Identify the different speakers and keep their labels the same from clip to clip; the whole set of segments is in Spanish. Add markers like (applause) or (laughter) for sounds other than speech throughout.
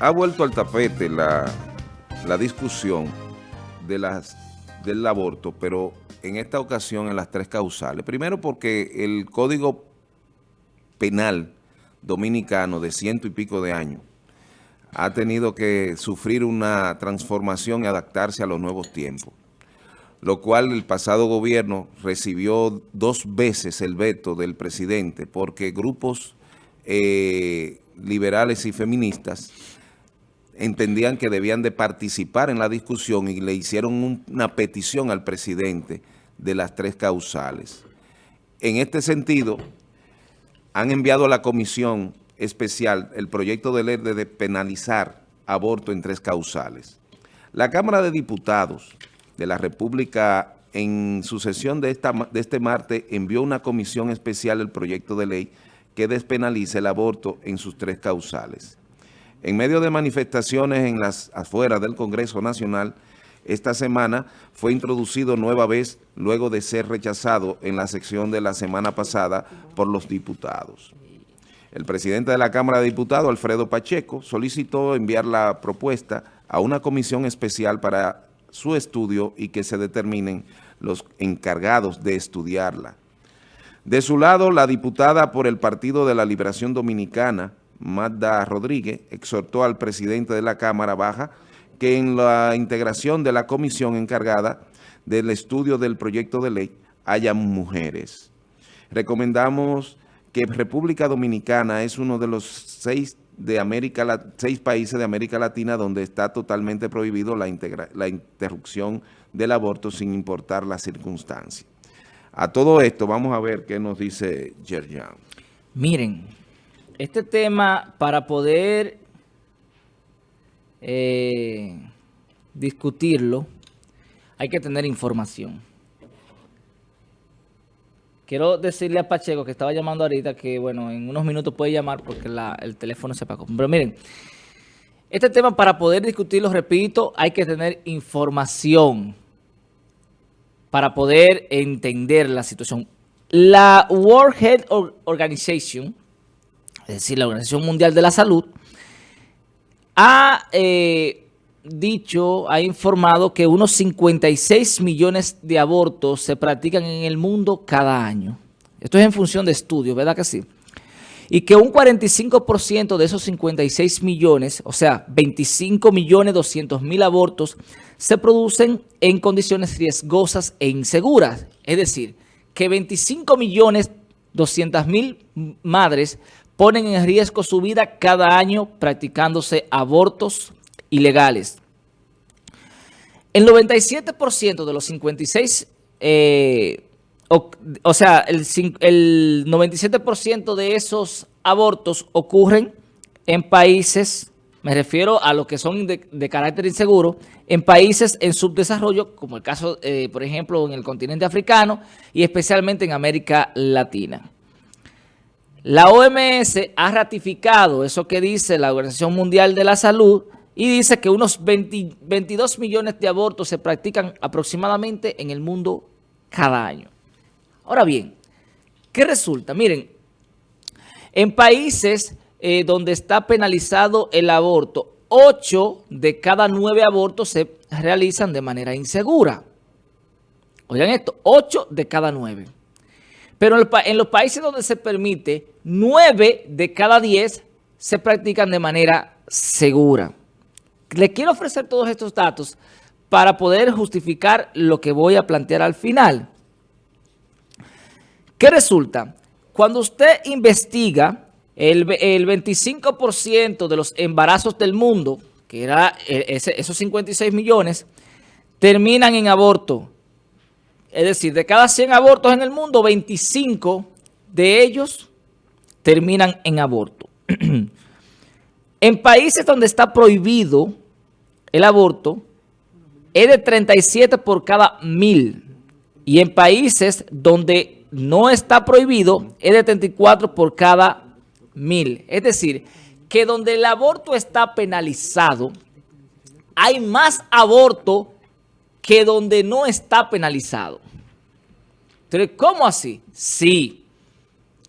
Speaker 1: ha vuelto al tapete la, discusión de las, del aborto, pero en esta ocasión en las tres causales. Primero porque el Código Penal Dominicano de ciento y pico de años ha tenido que sufrir una transformación y adaptarse a los nuevos tiempos, lo cual el pasado gobierno recibió dos veces el veto del presidente porque grupos eh, liberales y feministas entendían que debían de participar en la discusión y le hicieron una petición al presidente de las tres causales. En este sentido, han enviado a la comisión especial el proyecto de ley de penalizar aborto en tres causales. La Cámara de Diputados de la República en su sesión de, este martes envió una comisión especial el proyecto de ley que despenalice el aborto en sus tres causales. En medio de manifestaciones en las afueras del Congreso Nacional, esta semana fue introducido nueva vez luego de ser rechazado en la sección de la semana pasada por los diputados. El presidente de la Cámara de Diputados, Alfredo Pacheco, solicitó enviar la propuesta a una comisión especial para su estudio y que se determinen los encargados de estudiarla. De su lado, la diputada por el Partido de la Liberación Dominicana, Magda Rodríguez, exhortó al presidente de la Cámara Baja que en la integración de la comisión encargada del estudio del proyecto de ley haya mujeres. Recomendamos que República Dominicana es uno de los seis, de América, seis países de América Latina donde está totalmente prohibido la, la interrupción del aborto sin importar las circunstancias. A todo esto, vamos a ver qué nos dice Yerjan.
Speaker 2: Miren, este tema para poder eh, discutirlo, hay que tener información. Quiero decirle a Pacheco que estaba llamando ahorita que, bueno, en unos minutos puede llamar porque el teléfono se apagó. Pero miren, este tema para poder discutirlo, repito, hay que tener información para poder entender la situación. La World Health Organization, es decir, la Organización Mundial de la Salud, ha eh, dicho, ha informado que unos 56 millones de abortos se practican en el mundo cada año. Esto es en función de estudios, ¿verdad que sí? Y que un 45% de esos 56 millones, o sea, 25 millones 200 mil abortos, se producen en condiciones riesgosas e inseguras. Es decir, que 25 millones 200 mil madres ponen en riesgo su vida cada año practicándose abortos ilegales. El 97% de los 56, eh, o, sea, el, el 97% de esos abortos ocurren en países me refiero a los que son de, carácter inseguro en países en subdesarrollo, como el caso, eh, por ejemplo, en el continente africano y especialmente en América Latina. La OMS ha ratificado eso que dice la Organización Mundial de la Salud y dice que unos 22 millones de abortos se practican aproximadamente en el mundo cada año. Ahora bien, ¿qué resulta? Miren, en países eh, donde está penalizado el aborto, ocho de cada nueve abortos se realizan de manera insegura. Oigan esto, ocho de cada nueve. Pero en los países donde se permite, nueve de cada diez se practican de manera segura. Le quiero ofrecer todos estos datos para poder justificar lo que voy a plantear al final. ¿Qué resulta? Cuando usted investiga el, 25% de los embarazos del mundo, que era eh, esos 56 millones, terminan en aborto. Es decir, de cada 100 abortos en el mundo, 25 de ellos terminan en aborto. (clears throat) en países donde está prohibido el aborto, es de 37 por cada mil. Y en países donde no está prohibido, es de 34 por cada mil. Es decir, que donde el aborto está penalizado, hay más aborto que donde no está penalizado. Entonces, ¿cómo así? Sí.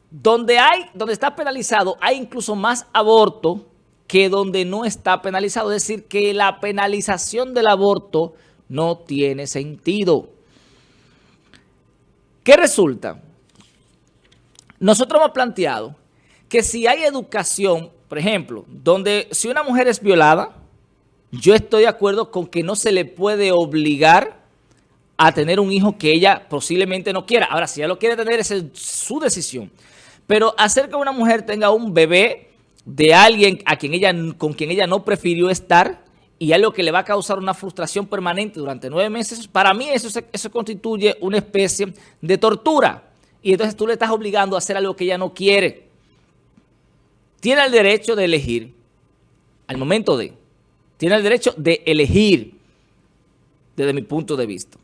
Speaker 2: Donde, hay, donde está penalizado hay incluso más aborto que donde no está penalizado. Es decir, que la penalización del aborto no tiene sentido. ¿Qué resulta? Nosotros hemos planteado que si hay educación, por ejemplo, donde si una mujer es violada, yo estoy de acuerdo con que no se le puede obligar a tener un hijo que ella posiblemente no quiera. Ahora, si ella lo quiere tener, esa es su decisión. Pero hacer que una mujer tenga un bebé de alguien a quien ella, con quien ella no prefirió estar y algo que le va a causar una frustración permanente durante nueve meses, para mí eso, eso constituye una especie de tortura. Y entonces tú le estás obligando a hacer algo que ella no quiere. Tiene el derecho de elegir al momento de. Tiene el derecho de elegir desde mi punto de vista.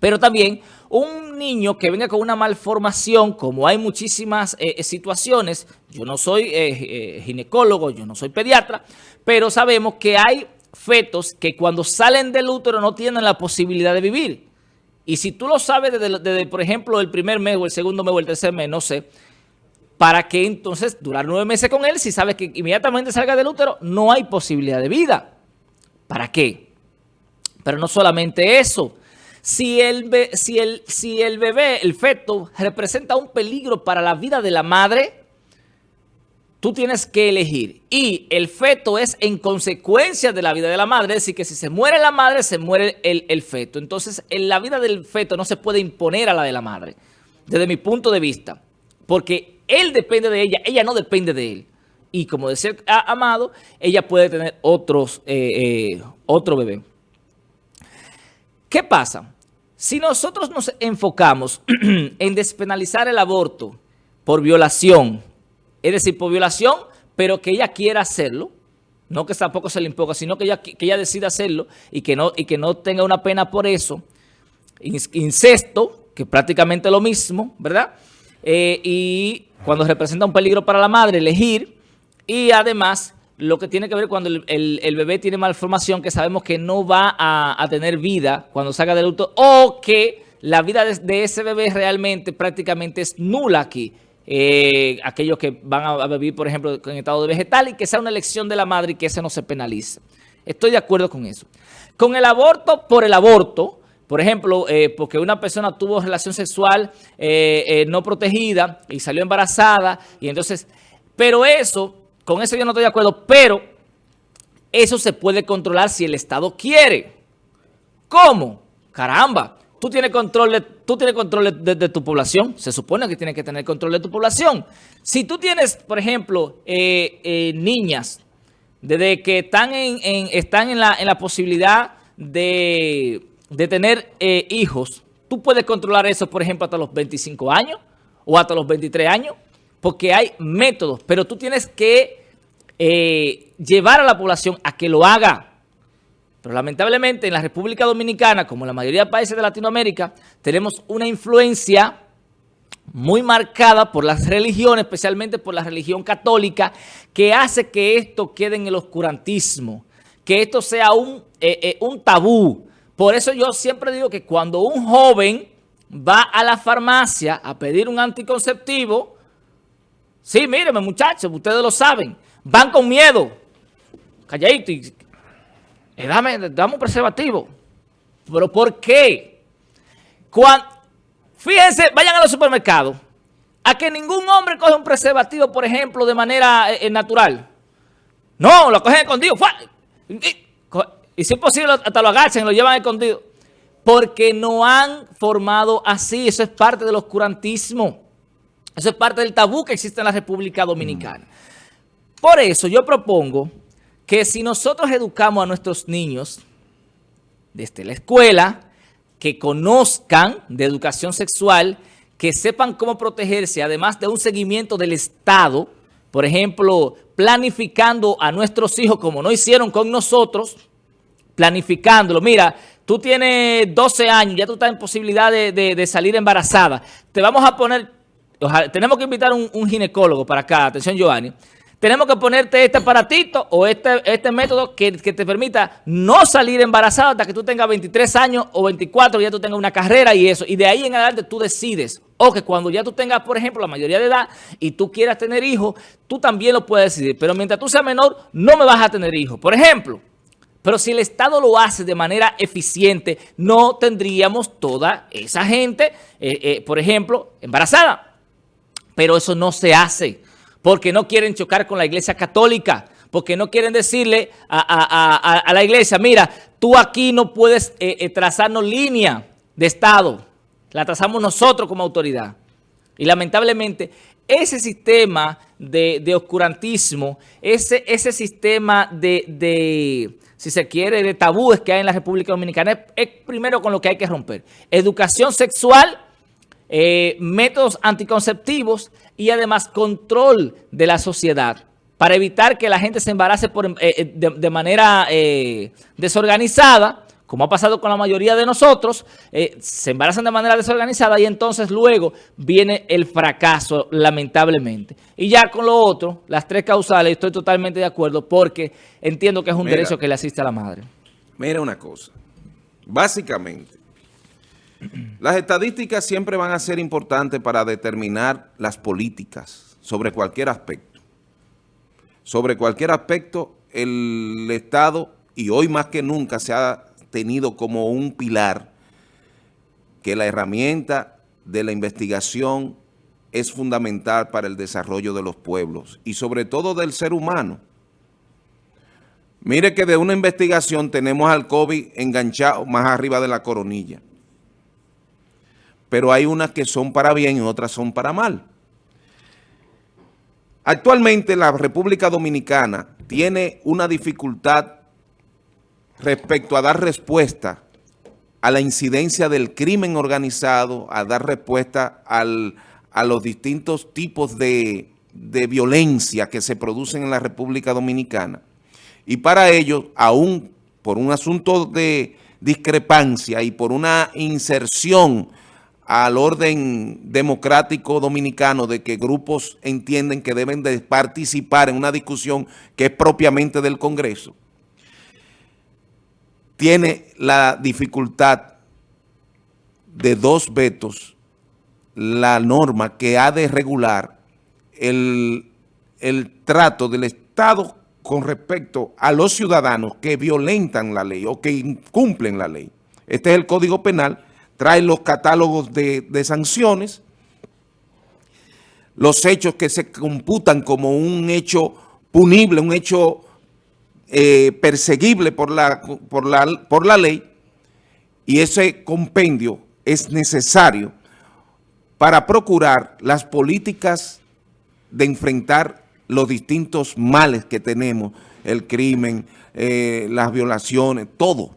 Speaker 2: Pero también un niño que venga con una malformación, como hay muchísimas eh, eh, situaciones, yo no soy eh, ginecólogo, yo no soy pediatra, pero sabemos que hay fetos que cuando salen del útero no tienen la posibilidad de vivir. Y si tú lo sabes desde, por ejemplo, el primer mes o el segundo mes o el tercer mes, no sé, ¿para qué entonces durar nueve meses con él si sabes que inmediatamente salga del útero no hay posibilidad de vida? ¿Para qué? Pero no solamente eso, si el, si, el, si el bebé, el feto, representa un peligro para la vida de la madre, tú tienes que elegir. Y el feto es en consecuencia de la vida de la madre, es decir, que si se muere la madre, se muere el, el feto. Entonces, en la vida del feto no se puede imponer a la de la madre, desde mi punto de vista, porque él depende de ella, ella no depende de él. Y como de ser amado, ella puede tener otros, eh, eh, otro bebé. ¿Qué pasa? Si nosotros nos enfocamos (clears throat) en despenalizar el aborto por violación, es decir, por violación, pero que ella quiera hacerlo, no que tampoco se le imponga, sino que ella, que ella decida hacerlo y que, no, y que no tenga una pena por eso, incesto, que prácticamente lo mismo, ¿verdad? Eh, y cuando representa un peligro para la madre, elegir, y además lo que tiene que ver cuando el, bebé tiene malformación, que sabemos que no va a, tener vida cuando salga del útero, o que la vida de, ese bebé realmente prácticamente es nula aquí. Eh, aquellos que van a, vivir, por ejemplo, en estado de vegetal y que sea una elección de la madre y que ese no se penalice. Estoy de acuerdo con eso. Con el aborto por el aborto, por ejemplo, eh, porque una persona tuvo relación sexual eh, no protegida y salió embarazada, y entonces, pero eso con eso yo no estoy de acuerdo, pero eso se puede controlar si el Estado quiere. ¿Cómo? Caramba, tú tienes control de, tú tienes control de, tu población. Se supone que tienes que tener control de tu población. Si tú tienes, por ejemplo, eh, eh, niñas, desde que están en, están en, la, en la posibilidad de, tener eh, hijos, tú puedes controlar eso, por ejemplo, hasta los 25 años o hasta los 23 años, porque hay métodos, pero tú tienes que eh, llevar a la población a que lo haga. Pero lamentablemente en la República Dominicana, como en la mayoría de países de Latinoamérica, tenemos una influencia muy marcada por las religiones, especialmente por la religión católica, que hace que esto quede en el oscurantismo, que esto sea un, eh, eh, un tabú. Por eso yo siempre digo que cuando un joven va a la farmacia a pedir un anticonceptivo, sí, mírenme muchachos, ustedes lo saben, van con miedo. Calladito y eh, dame, un preservativo. ¿Pero por qué? Fíjense, vayan a los supermercados. A que ningún hombre coge un preservativo, por ejemplo, de manera eh, eh, natural. No, lo cogen escondido. Y, si es posible, hasta lo agachan y lo llevan escondido. Porque no han formado así. Eso es parte del oscurantismo. Eso es parte del tabú que existe en la República Dominicana. Por eso yo propongo que si nosotros educamos a nuestros niños desde la escuela, que conozcan de educación sexual, que sepan cómo protegerse, además de un seguimiento del Estado, por ejemplo, planificando a nuestros hijos como no hicieron con nosotros, planificándolo. Mira, tú tienes 12 años, ya tú estás en posibilidad de, salir embarazada. Te vamos a poner, tenemos que invitar un, un ginecólogo para acá, atención Giovanni, tenemos que ponerte este aparatito o este, este método que, te permita no salir embarazada hasta que tú tengas 23 años o 24, ya tú tengas una carrera y eso. Y de ahí en adelante tú decides. O que cuando ya tú tengas, por ejemplo, la mayoría de edad y tú quieras tener hijos, tú también lo puedes decidir. Pero mientras tú seas menor, no me vas a tener hijos. Por ejemplo, pero si el Estado lo hace de manera eficiente, no tendríamos toda esa gente, eh, eh, por ejemplo, embarazada. Pero eso no se hace porque no quieren chocar con la iglesia católica, porque no quieren decirle a, la iglesia, mira, tú aquí no puedes eh, trazarnos línea de Estado, la trazamos nosotros como autoridad. Y lamentablemente ese sistema de, oscurantismo, ese, ese sistema de si se quiere, de tabúes que hay en la República Dominicana, es, primero con lo que hay que romper. Educación sexual, eh, métodos anticonceptivos y además control de la sociedad para evitar que la gente se embarace por, eh, eh, de, manera desorganizada como ha pasado con la mayoría de nosotros, eh, se embarazan de manera desorganizada y entonces luego viene el fracaso, lamentablemente. Y ya con lo otro, las tres causales, estoy totalmente de acuerdo porque entiendo que es un derecho que le asiste a la madre.
Speaker 1: Mira una cosa, básicamente, (clears throat) las estadísticas siempre van a ser importantes para determinar las políticas sobre cualquier aspecto. Sobre cualquier aspecto, el Estado, y hoy más que nunca se ha tenido como un pilar que la herramienta de la investigación es fundamental para el desarrollo de los pueblos y sobre todo del ser humano. Mire que de una investigación tenemos al COVID enganchado más arriba de la coronilla. Pero hay unas que son para bien y otras son para mal. Actualmente la República Dominicana tiene una dificultad respecto a dar respuesta a la incidencia del crimen organizado, a dar respuesta a los distintos tipos de, de violencia que se producen en la República Dominicana. Y para ello, aún por un asunto de discrepancia y por una inserción al orden democrático dominicano de que grupos entienden que deben de participar en una discusión que es propiamente del Congreso, tiene la dificultad de dos vetos la norma que ha de regular el, trato del Estado con respecto a los ciudadanos que violentan la ley o que incumplen la ley. Este es el Código Penal, trae los catálogos de, de sanciones, los hechos que se computan como un hecho punible, un hecho eh, perseguible por la, por, la, por la ley y ese compendio es necesario para procurar las políticas de enfrentar los distintos males que tenemos, el crimen, eh, las violaciones, todo.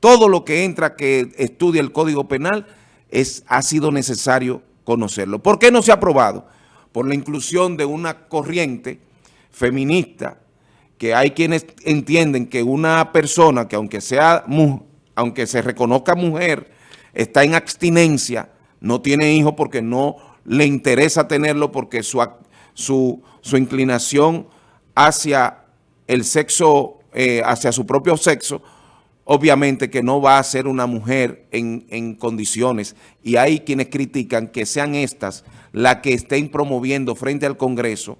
Speaker 1: Todo lo que entra que estudia el Código Penal es, ha sido necesario conocerlo. ¿Por qué no se ha aprobado? Por la inclusión de una corriente feminista que hay quienes entienden que una persona que aunque sea aunque se reconozca mujer, está en abstinencia, no tiene hijos porque no le interesa tenerlo porque su, su, su inclinación hacia el sexo, eh, hacia su propio sexo, obviamente que no va a ser una mujer en, en, condiciones. Y hay quienes critican que sean estas las que estén promoviendo frente al Congreso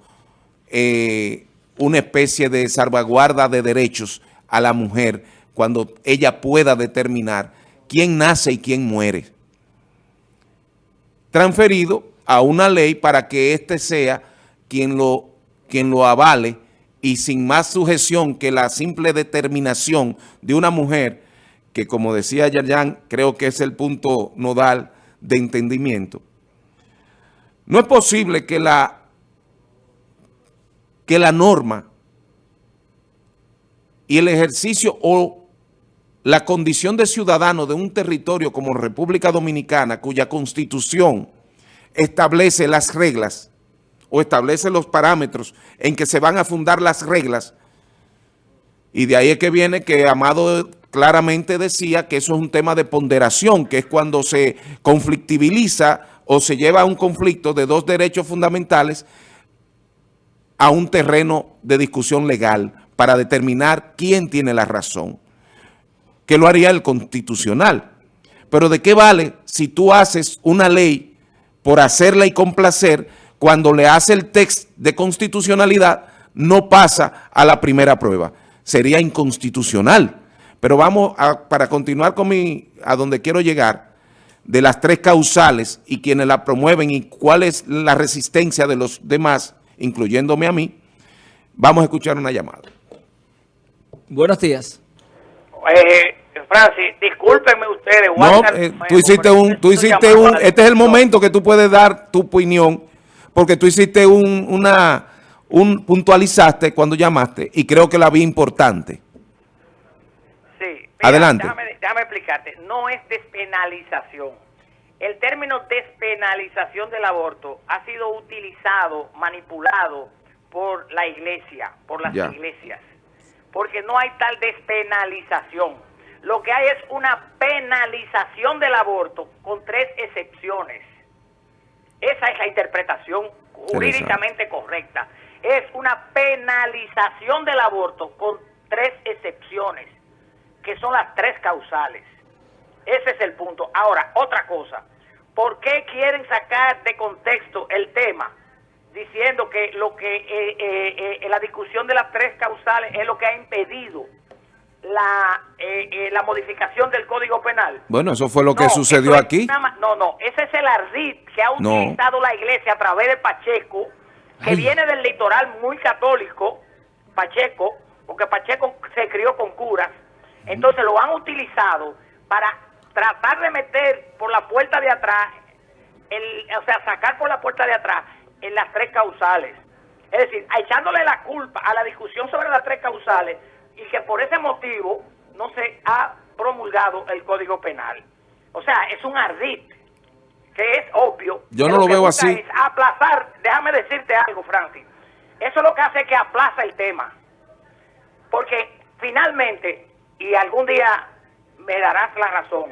Speaker 1: eh, una especie de salvaguarda de derechos a la mujer cuando ella pueda determinar quién nace y quién muere. Transferido a una ley para que éste sea quien lo, quien lo avale y sin más sujeción que la simple determinación de una mujer, que como decía Yayan, creo que es el punto nodal de entendimiento. No es posible que la que la norma y el ejercicio o la condición de ciudadano de un territorio como República Dominicana, cuya constitución establece las reglas o establece los parámetros en que se van a fundar las reglas, y de ahí es que viene que Amado claramente decía que eso es un tema de ponderación, que es cuando se conflictibiliza o se lleva a un conflicto de dos derechos fundamentales a un terreno de discusión legal para determinar quién tiene la razón, que lo haría el constitucional. Pero ¿de qué vale si tú haces una ley por hacerla y complacer cuando le hace el texto de constitucionalidad no pasa a la primera prueba? Sería inconstitucional. Pero vamos a, para continuar con mi, a donde quiero llegar, de las tres causales y quienes la promueven y cuál es la resistencia de los demás, incluyéndome a mí, vamos a escuchar una llamada.
Speaker 2: Buenos días.
Speaker 3: Eh, Francis, discúlpenme ustedes.
Speaker 1: No, eh, tú hiciste un, tú hiciste un, este es el momento que tú puedes dar tu opinión, porque tú hiciste un, una, un, puntualizaste cuando llamaste y creo que la vi importante. Adelante.
Speaker 3: Déjame, explicarte. No es despenalización. El término despenalización del aborto ha sido utilizado, manipulado por la iglesia, por las iglesias. Porque no hay tal despenalización. Lo que hay es una penalización del aborto con tres excepciones. Esa es la interpretación jurídicamente correcta. Es una penalización del aborto con tres excepciones que son las tres causales. Ese es el punto. Ahora, otra cosa. ¿Por qué quieren sacar de contexto el tema diciendo que lo que eh, eh, eh, la discusión de las tres causales es lo que ha impedido la, la modificación del Código Penal?
Speaker 1: Bueno, eso fue lo que sucedió aquí.
Speaker 3: no, no, ese es el ardid que ha utilizado la iglesia a través de Pacheco, que viene del litoral muy católico, Pacheco, porque Pacheco se crió con curas, entonces lo han utilizado para tratar de meter por la puerta de atrás, el, o sea, sacar por la puerta de atrás en las tres causales. Es decir, echándole la culpa a la discusión sobre las tres causales y que por ese motivo no se ha promulgado el Código Penal. O sea, es un ardid que es obvio.
Speaker 1: Yo no lo, veo así.
Speaker 3: aplazar, déjame decirte algo, Francis. Eso es lo que hace que aplaza el tema. Porque finalmente y algún día me darás la razón,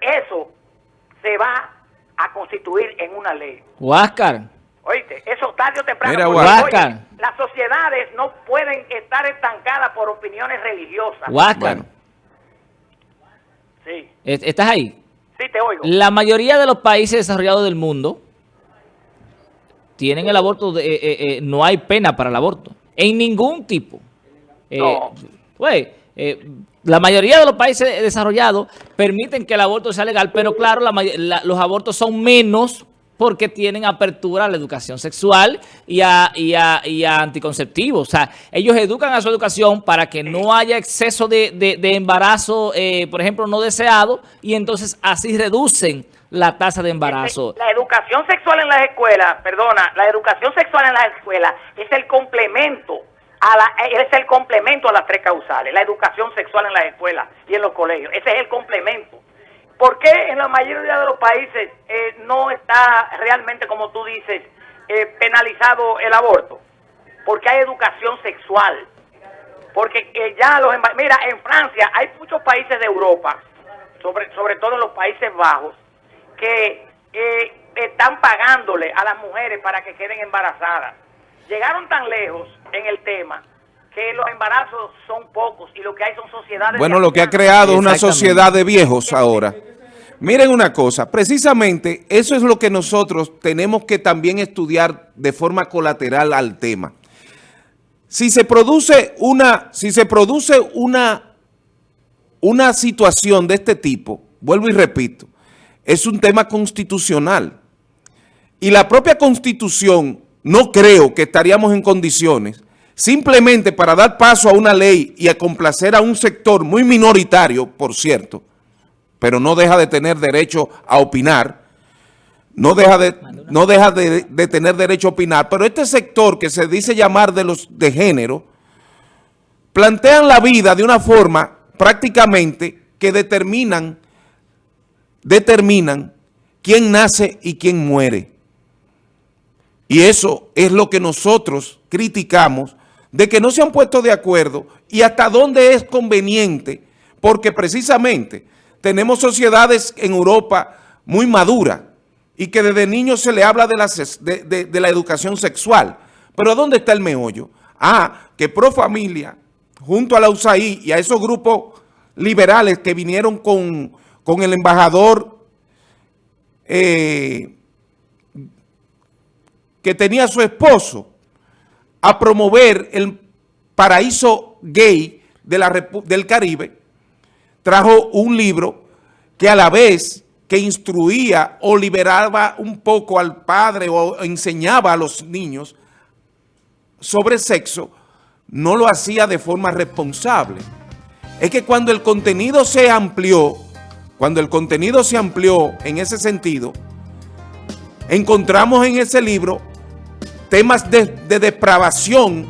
Speaker 3: eso se va a constituir en una ley.
Speaker 2: Huáscar.
Speaker 3: Oíste, eso tarde o temprano.
Speaker 2: Mira, Huáscar.
Speaker 3: las sociedades no pueden estar estancadas por opiniones religiosas.
Speaker 2: Huáscar.
Speaker 3: Sí.
Speaker 2: ¿Estás ahí?
Speaker 3: Sí, te oigo.
Speaker 2: La mayoría de los países desarrollados del mundo tienen el aborto, de, eh, eh, eh, no hay pena para el aborto. En ningún tipo.
Speaker 3: no.
Speaker 2: Pues, eh, la mayoría de los países desarrollados permiten que el aborto sea legal, pero claro, los abortos son menos porque tienen apertura a la educación sexual y a, anticonceptivos. O sea, ellos educan a su educación para que no haya exceso de, embarazo, eh, por ejemplo, no deseado, y entonces así reducen la tasa de embarazo.
Speaker 3: La educación sexual en las escuelas, perdona, la educación sexual en las escuelas es el complemento es el complemento a las tres causales, la educación sexual en las escuelas y en los colegios. Ese es el complemento. ¿Por qué en la mayoría de los países eh, no está realmente, como tú dices, eh, penalizado el aborto? Porque hay educación sexual. Porque eh, ya los... Mira, en Francia hay muchos países de Europa, sobre, sobre todo en los Países Bajos, que están pagándole a las mujeres para que queden embarazadas llegaron tan lejos en el tema que los embarazos son pocos y lo que hay son sociedades...
Speaker 1: Bueno, lo que ha creado una sociedad de viejos ahora. Miren una cosa, precisamente eso es lo que nosotros tenemos que también estudiar de forma colateral al tema. Si se produce una, si se produce una, una situación de este tipo, vuelvo y repito, es un tema constitucional. Y la propia Constitución no creo que estaríamos en condiciones simplemente para dar paso a una ley y a complacer a un sector muy minoritario, por cierto, pero no deja de tener derecho a opinar, no deja de, no deja de, tener derecho a opinar, pero este sector que se dice llamar de los de género, plantean la vida de una forma prácticamente que determinan, determinan quién nace y quién muere. Y eso es lo que nosotros criticamos, de que no se han puesto de acuerdo y hasta dónde es conveniente, porque precisamente tenemos sociedades en Europa muy maduras y que desde niños se le habla de la, educación sexual, Pero ¿dónde está el meollo? Ah, que Pro Familia, junto a la USAID y a esos grupos liberales que vinieron con, con el embajador eh, que tenía su esposo a promover el paraíso gay de la, del Caribe, trajo un libro que a la vez que instruía o liberaba un poco al padre o enseñaba a los niños sobre sexo, no lo hacía de forma responsable. Es que cuando el contenido se amplió, cuando el contenido se amplió en ese sentido, encontramos en ese libro temas de, de depravación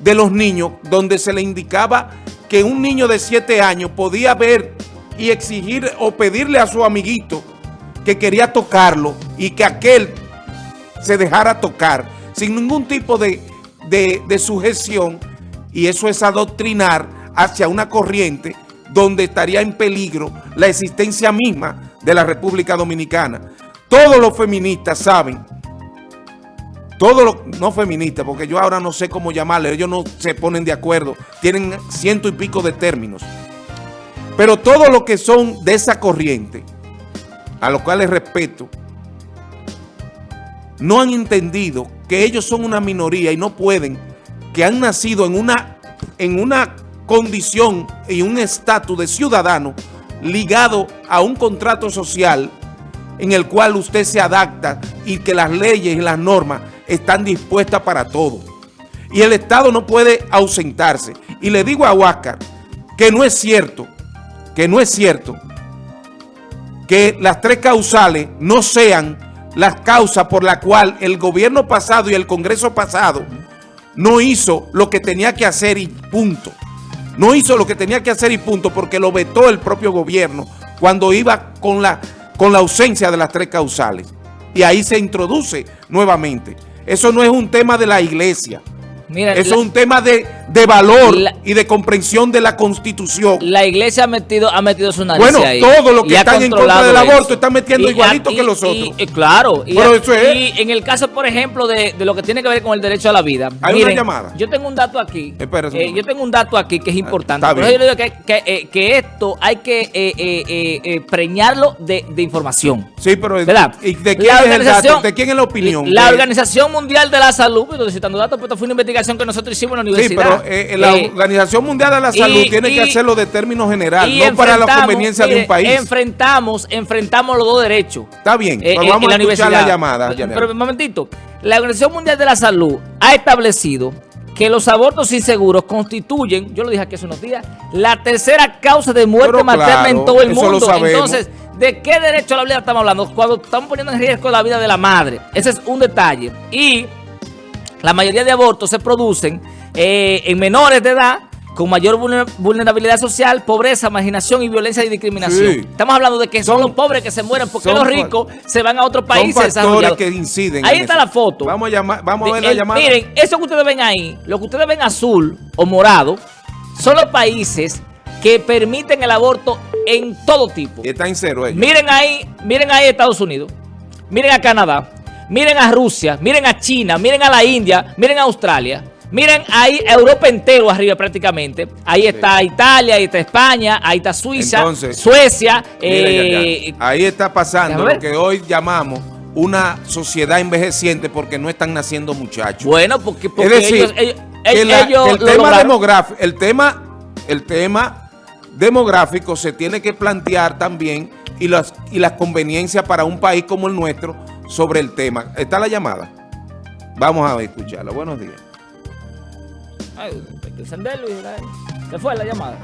Speaker 1: de los niños, donde se le indicaba que un niño de 7 años podía ver y exigir o pedirle a su amiguito que quería tocarlo y que aquel se dejara tocar sin ningún tipo de, de, sujeción y eso es adoctrinar hacia una corriente donde estaría en peligro la existencia misma de la República Dominicana. Todos los feministas saben, todos los, no feministas, porque yo ahora no sé cómo llamarle, ellos no se ponen de acuerdo, tienen ciento y pico de términos. Pero todos los que son de esa corriente, a los cuales respeto, no han entendido que ellos son una minoría y no pueden, que han nacido en una, en una condición y un estatus de ciudadano ligado a un contrato social en el cual usted se adapta y que las leyes y las normas están dispuestas para todo. Y el Estado no puede ausentarse. Y le digo a Huáscar que no es cierto que no es cierto que las tres causales no sean las causas por la cual el gobierno pasado y el Congreso pasado no hizo lo que tenía que hacer y punto. No hizo lo que tenía que hacer y punto porque lo vetó el propio gobierno cuando iba con la, con la ausencia de las tres causales. Y ahí se introduce nuevamente. Eso no es un tema de la iglesia. Eso es un tema de, valor y de comprensión de la Constitución.
Speaker 2: La iglesia ha metido, ha metido su
Speaker 1: nariz Bueno, todo lo que están en contra del aborto están metiendo igualito que los otros.
Speaker 2: Y, claro. Y, en el caso, por ejemplo, de, lo que tiene que ver con el derecho a la vida.
Speaker 1: Hay una llamada.
Speaker 2: Yo tengo un dato aquí. Eh, yo tengo un dato aquí que es importante. Por eso yo digo que, eh, que, esto hay que eh, preñarlo de, información.
Speaker 1: Sí, pero ¿y de quién es el dato? ¿De quién es la opinión?
Speaker 2: La Organización Mundial de la Salud, estoy citando datos, pero esto fue una investigación que nosotros hicimos en la universidad.
Speaker 1: Sí, pero eh, la eh, Organización Mundial de la Salud tiene que hacerlo de términos generales, no para la conveniencia de un país.
Speaker 2: Enfrentamos, enfrentamos los dos derechos.
Speaker 1: Está bien, eh, pues vamos a escuchar la llamada.
Speaker 2: Pero, un momentito, la Organización Mundial de la Salud ha establecido que los abortos inseguros constituyen, yo lo dije aquí hace unos días, la tercera causa de muerte materna en todo el mundo. Entonces, ¿de qué derecho a la vida estamos hablando? Cuando estamos poniendo en riesgo la vida de la madre. Ese es un detalle. Y la mayoría de abortos se producen eh, en menores de edad con mayor vulnerabilidad social, pobreza, marginación y violencia y discriminación. Estamos hablando de que son, los pobres que se mueren porque los ricos se van a otros países
Speaker 1: son que inciden
Speaker 2: Ahí está la foto.
Speaker 1: Vamos a, llamar, vamos a ver la llamada.
Speaker 2: Miren, eso que ustedes ven ahí, lo que ustedes ven azul o morado, son los países que permiten el aborto en todo tipo.
Speaker 1: Y está en cero ellos.
Speaker 2: Miren ahí, miren ahí Estados Unidos, miren a Canadá, Miren a Rusia, miren a China, miren a la India, miren a Australia. Miren ahí Europa entero arriba prácticamente. Ahí está Italia, ahí está España, ahí está Suiza, Suecia.
Speaker 1: Eh, ahí está pasando lo que hoy llamamos una sociedad envejeciente porque no están naciendo muchachos.
Speaker 2: Bueno, porque,
Speaker 1: es decir, ellos, el, tema demográfico, el tema, el tema demográfico se tiene que plantear también y las, y las conveniencias para un país como el nuestro sobre el tema. ¿Está la llamada? Vamos a escucharla. Buenos días.
Speaker 2: Se fue la llamada.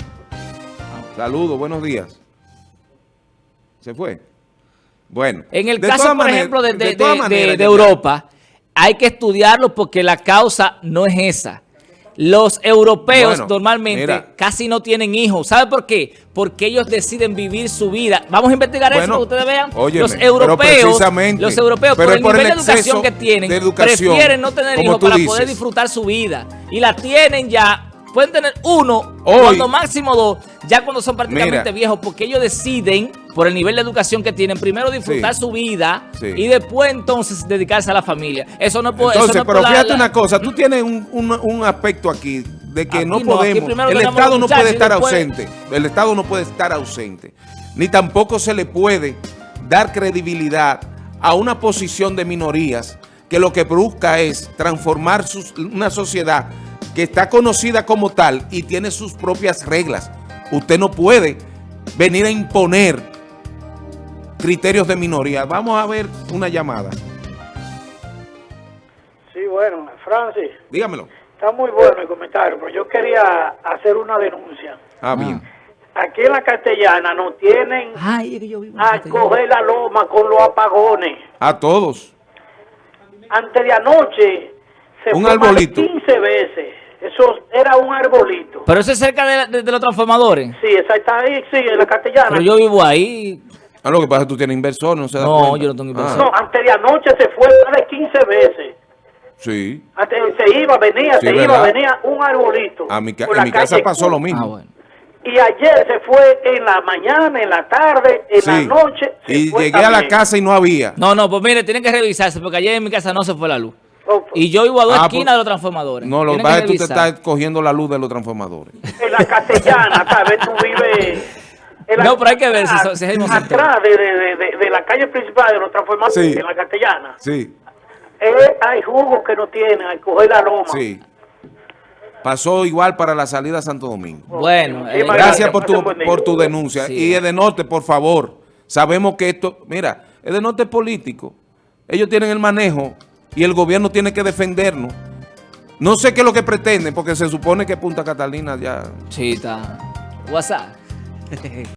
Speaker 1: Saludos, buenos días. Se fue. Bueno.
Speaker 2: En el caso, por ejemplo, de, de Europa, hay que estudiarlo porque la causa no es esa. Los europeos normalmente casi no tienen hijos. ¿Sabe por qué? Porque ellos deciden vivir su vida. Vamos a investigar eso para que ustedes vean. los europeos, los europeos por el nivel de educación que tienen, prefieren no tener hijos para poder disfrutar su vida. Y la tienen ya, pueden tener uno, cuando máximo dos, ya cuando son prácticamente
Speaker 1: Mira.
Speaker 2: viejos, porque ellos deciden, por el nivel de educación que tienen, primero disfrutar
Speaker 1: Sí.
Speaker 2: su vida
Speaker 1: Sí.
Speaker 2: y después entonces dedicarse a la familia. Eso no puede
Speaker 1: Entonces,
Speaker 2: eso no
Speaker 1: pero fíjate
Speaker 2: la-
Speaker 1: una cosa, tú tienes un, un- un aspecto aquí de que
Speaker 2: Aquí
Speaker 1: no podemos, el Estado no puede estar ausente, el Estado no puede estar ausente, ni tampoco se le puede dar credibilidad a una posición de minorías que lo que busca es transformar sus- una sociedad que está conocida como tal y tiene sus propias reglas. Usted no puede venir a imponer criterios de minoría. Vamos a ver una llamada.
Speaker 4: Sí, bueno, Francis,
Speaker 1: Dígamelo.
Speaker 4: está muy bueno el comentario, pero yo quería hacer una denuncia.
Speaker 1: Ah, bien.
Speaker 4: Aquí en la castellana nos tienen
Speaker 2: Ay, es que yo vivo en
Speaker 4: a coger la loma con los apagones.
Speaker 1: A todos.
Speaker 4: Antes de anoche se
Speaker 1: Un
Speaker 4: fue
Speaker 1: arbolito.
Speaker 4: 15 veces. Eso era un arbolito.
Speaker 2: Pero eso es cerca de, de- de los transformadores.
Speaker 4: Sí, esa está ahí, sí, en la castellana.
Speaker 2: Pero yo vivo ahí.
Speaker 1: Ah, lo que pasa es que tú tienes inversor, no se da
Speaker 2: No,
Speaker 1: cuenta.
Speaker 2: yo no tengo inversor.
Speaker 4: No, antes de anoche se fue más de 15 veces.
Speaker 1: Sí.
Speaker 4: Antes se iba, venía,
Speaker 1: Sí,
Speaker 4: se
Speaker 1: ¿verdad?
Speaker 4: iba, venía un arbolito.
Speaker 1: A mi en mi casa pasó
Speaker 4: Cuba.
Speaker 1: lo mismo.
Speaker 2: Ah, bueno.
Speaker 4: Y ayer se fue en la mañana, en la tarde, en la noche. se
Speaker 1: Y
Speaker 4: fue
Speaker 1: llegué a la casa y no había.
Speaker 2: No, no, pues mire, tienen que revisarse porque ayer en mi casa no se fue la luz. Y yo vivo a dos
Speaker 1: Ah,
Speaker 2: esquinas
Speaker 1: pues-
Speaker 2: de los transformadores.
Speaker 1: No, lo que pasa es que tú te estás cogiendo la luz de los transformadores.
Speaker 4: En la castellana, (laughs) ¿sabes? Tú vives... en la-
Speaker 2: No, pero hay que ver si si es el mismo sector.
Speaker 4: Atrás de, de, de, de la calle principal de los transformadores,
Speaker 1: Sí.
Speaker 4: en la castellana.
Speaker 1: Sí,
Speaker 4: Eh, hay jugos que no tienen, hay que coger la loma.
Speaker 1: sí. Pasó igual para la salida a Santo Domingo.
Speaker 2: Bueno, eh,
Speaker 1: Gracias por tu, por tu denuncia.
Speaker 2: Sí.
Speaker 1: Y Edenorte, por favor, sabemos que esto, mira, Edenorte es político. Ellos tienen el manejo y el gobierno tiene que defendernos. No sé qué es lo que pretenden, porque se supone que Punta Catalina ya...
Speaker 2: Sí, está. WhatsApp.